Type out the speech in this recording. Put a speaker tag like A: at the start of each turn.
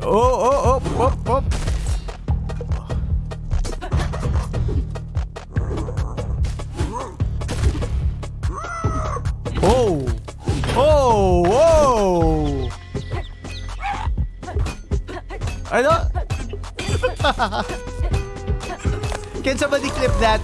A: Oh, oh, oh, oh, oh. Oh! Oh! Oh! Ano? Can somebody clip that?